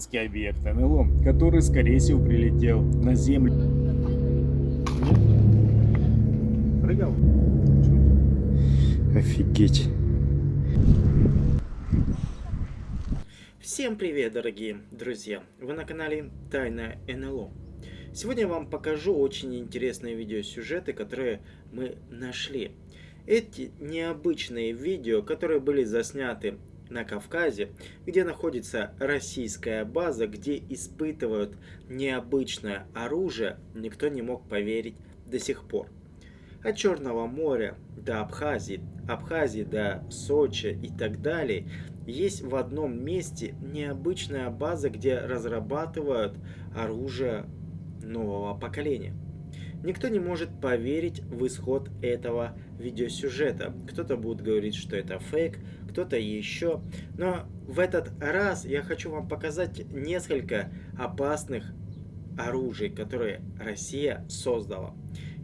Гигантский объект НЛО, который, скорее всего, прилетел на Землю. Прыгал? Офигеть. Всем привет, дорогие друзья! Вы на канале Тайна НЛО. Сегодня я вам покажу очень интересные видеосюжеты, которые мы нашли. Эти необычные видео, которые были засняты на Кавказе, где находится российская база, где испытывают необычное оружие, никто не мог поверить до сих пор. От Черного моря до Абхазии, Абхазии до Сочи и так далее, есть в одном месте необычная база, где разрабатывают оружие нового поколения. Никто не может поверить в исход этого видеосюжета. Кто-то будет говорить, что это фейк, кто-то еще. Но в этот раз я хочу вам показать несколько опасных оружий, которые Россия создала.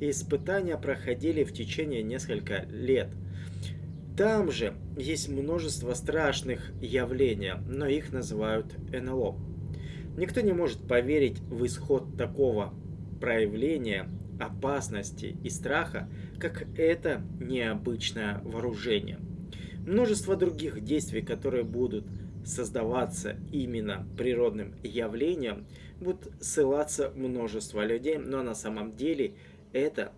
И испытания проходили в течение нескольких лет. Там же есть множество страшных явлений, но их называют НЛО. Никто не может поверить в исход такого проявления опасности и страха, как это необычное вооружение. Множество других действий, которые будут создаваться именно природным явлением, будут ссылаться множество людей, но на самом деле это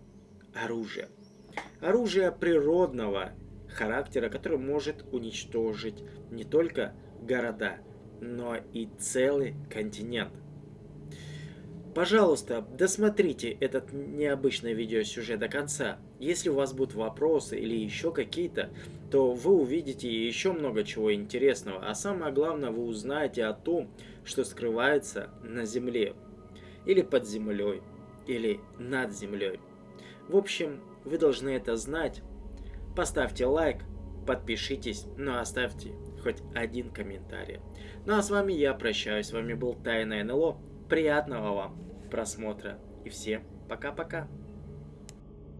оружие. Оружие природного характера, которое может уничтожить не только города, но и целый континент. Пожалуйста, досмотрите этот необычный видеосюжет до конца. Если у вас будут вопросы или еще какие-то, то вы увидите еще много чего интересного. А самое главное, вы узнаете о том, что скрывается на земле. Или под землей. Или над землей. В общем, вы должны это знать. Поставьте лайк, подпишитесь, но ну, оставьте хоть один комментарий. Ну а с вами я прощаюсь. С вами был Тайна НЛО. Приятного вам просмотра. И всем пока-пока.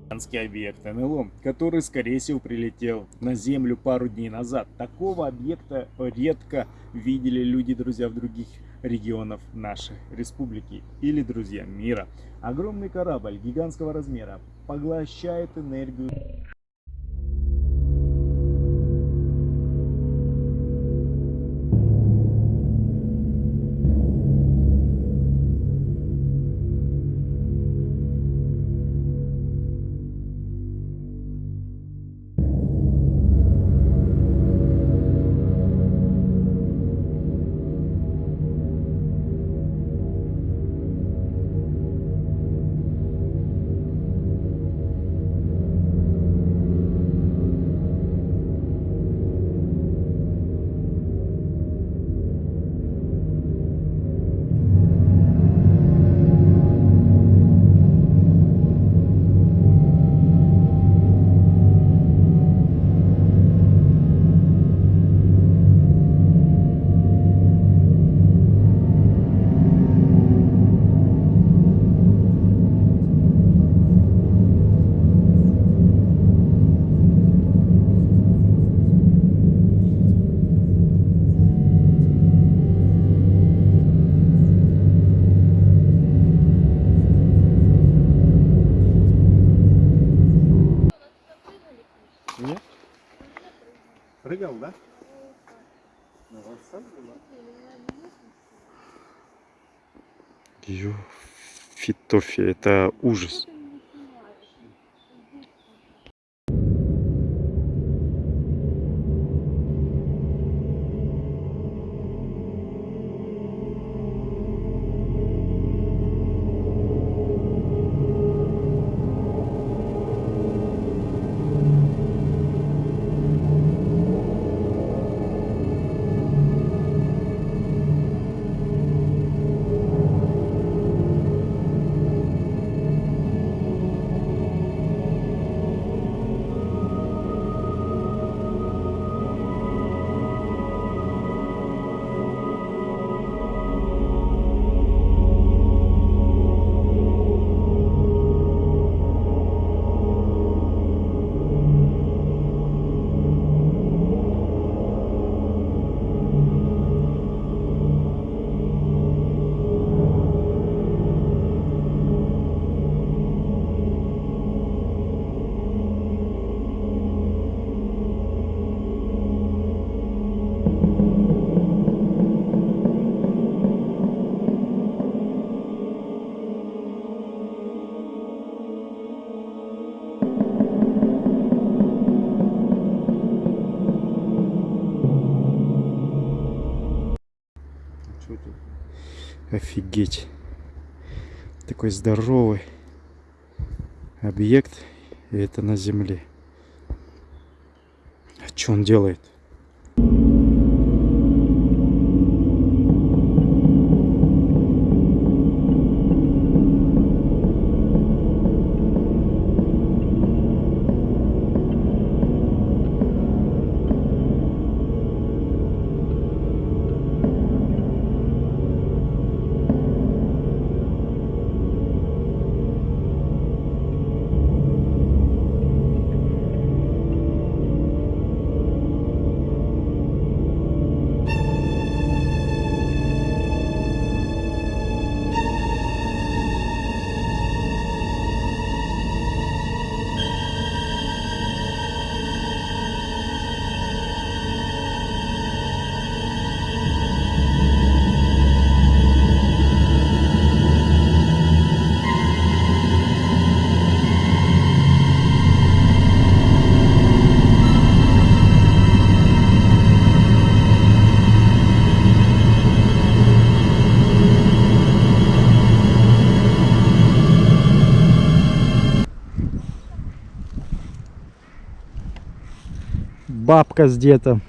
Объект НЛО, который, скорее всего, прилетел на Землю пару дней назад. Такого объекта редко видели люди, друзья, в других регионов нашей республики или, друзья, мира. Огромный корабль гигантского размера поглощает энергию Ё, фитофия, это ужас. Офигеть. Такой здоровый объект. И это на земле. А что он делает? Бабка с дедом